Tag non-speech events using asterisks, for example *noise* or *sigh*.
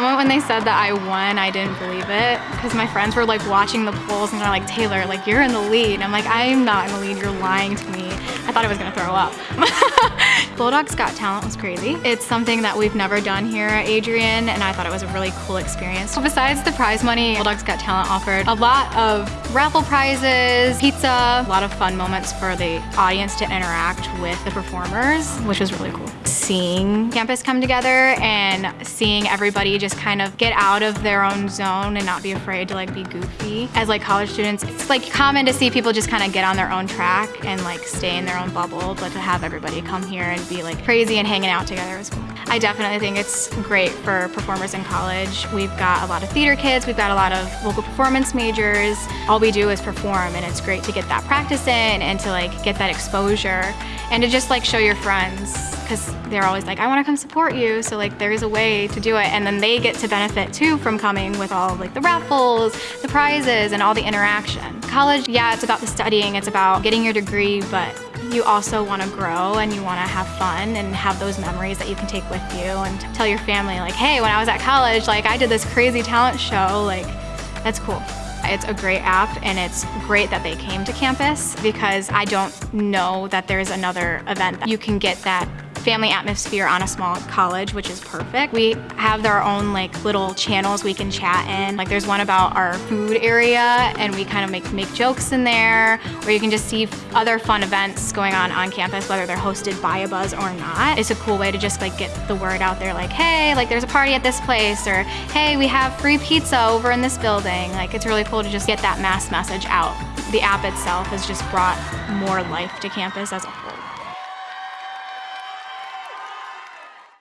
moment when they said that I won, I didn't believe it because my friends were like watching the polls and they're like, Taylor, like you're in the lead. And I'm like, I'm not in the lead, you're lying to me. I thought I was gonna throw up. *laughs* Bulldogs Got Talent was crazy. It's something that we've never done here at Adrian and I thought it was a really cool experience. So besides the prize money, Bulldogs Got Talent offered a lot of raffle prizes, pizza, a lot of fun moments for the audience to interact with the performers, which was really cool. Seeing campus come together and seeing everybody just kind of get out of their own zone and not be afraid to like be goofy. As like college students, it's like common to see people just kind of get on their own track and like stay in their own bubble, but to have everybody come here and be like crazy and hanging out together is cool. I definitely think it's great for performers in college. We've got a lot of theater kids, we've got a lot of vocal performance majors. All we do is perform and it's great to get that practice in and to like get that exposure and to just like show your friends because they're always like, I want to come support you. So like there is a way to do it. And then they get to benefit too from coming with all like the raffles, the prizes, and all the interaction. College, yeah, it's about the studying, it's about getting your degree, but you also want to grow and you want to have fun and have those memories that you can take with you and tell your family like, hey, when I was at college, like I did this crazy talent show, like that's cool. It's a great app and it's great that they came to campus because I don't know that there's another event that you can get that family atmosphere on a small college, which is perfect. We have our own like little channels we can chat in. Like there's one about our food area and we kind of make, make jokes in there or you can just see other fun events going on on campus, whether they're hosted by a buzz or not. It's a cool way to just like get the word out there like, hey, like there's a party at this place or hey, we have free pizza over in this building. Like it's really cool to just get that mass message out. The app itself has just brought more life to campus as a whole.